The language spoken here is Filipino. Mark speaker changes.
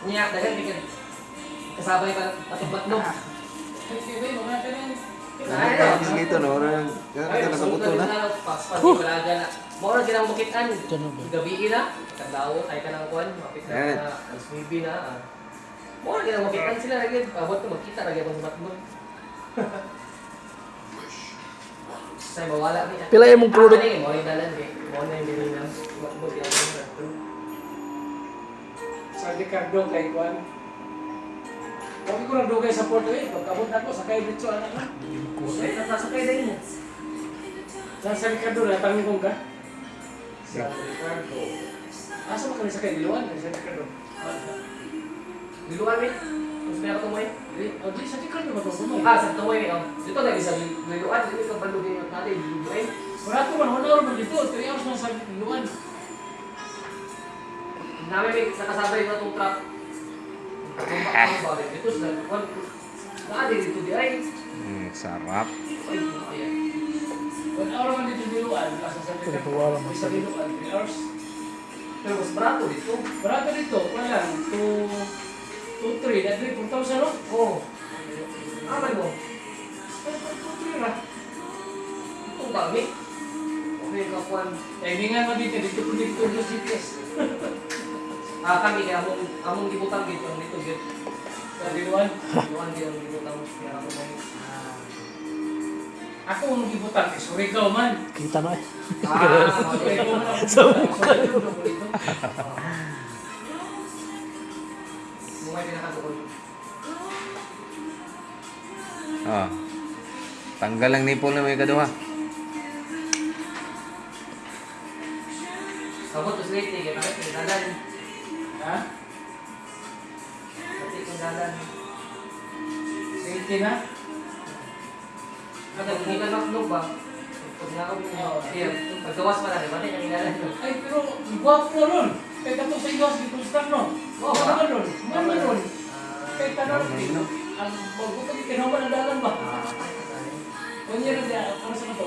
Speaker 1: Niat
Speaker 2: kan bikin kesabay
Speaker 1: tempat
Speaker 3: dong. Nah, gitu orang. Kan ka buto na.
Speaker 1: Pas-pas balaga na. Mo ra kinang bukitan. Gabi ina, kadlaw kay kanang kuan, kita na.
Speaker 3: Swibi
Speaker 1: na. Mo ra kinang bukitan sila lagi. buat ko makita lagi apa sebab. Saya bawa niya.
Speaker 4: Pila yung mong product?
Speaker 1: Ni mau yang mo na
Speaker 2: Sa Ricardo kay Juan. Kami ko nang dugay sa Porto eh. Pagkabot na ko, sakay dito anak na.
Speaker 1: Ay, nakasakay din mo.
Speaker 2: Sa sa Ricardo, natangin kong ka. Sa Ricardo. Asa mo kami sakay diluan? Sa Ricardo.
Speaker 1: Diluan mi. Gusto niya ako tumoy.
Speaker 2: Di- O di, sa Ricardo ba ito? Bumay.
Speaker 1: Ah, sa tumoy oh. Dito na isa diluan, dito ka bandugin natin, diluan.
Speaker 2: Barato man, wala man dito. 3 hours na sa diluan.
Speaker 1: namin nakasabay na itong truck. itu sa nagkuhan. Naadi di ay.
Speaker 3: Sarap.
Speaker 2: orang di man dito diluan.
Speaker 4: Dito itu man
Speaker 2: sa diluan. Three hours.
Speaker 1: Pero mas barato dito.
Speaker 2: Barato dito.
Speaker 1: Wala. Two,
Speaker 2: two, three. Na
Speaker 1: three, kami. Eh, hindi
Speaker 2: nga mo dito. Dito itu
Speaker 1: Ah, kami kaya among among gibutang dito ang dito gid.
Speaker 2: Sa diluan.
Speaker 1: Yuan di ang gibutang kaya ako may.
Speaker 2: Ako ang gibutan, eh, sorry ka man.
Speaker 4: Kita na eh.
Speaker 1: Ah,
Speaker 2: ka man. Dito.
Speaker 1: Mumay pinakatukod.
Speaker 3: Ah. Tanggal ang nipple na may kaduha.
Speaker 1: Sabot to slate kaya yung dalan.
Speaker 2: Ha?
Speaker 1: Pati yung dalan.
Speaker 2: Sige na.
Speaker 1: Kada hindi ka ba? Pag na ako iya, pagkawas pa na, di ba? Yung ilalan yun.
Speaker 2: Ay, pero guwapo ron. Kaya kato sa iwas, sa no.
Speaker 1: Oo,
Speaker 2: Ano
Speaker 1: ba?
Speaker 2: Ano naman ron?
Speaker 1: Ah,
Speaker 2: Kaya tanong, ang magbuto, kinawa ng dalan ba?
Speaker 1: ah.
Speaker 2: Kung yan ang para sa ito.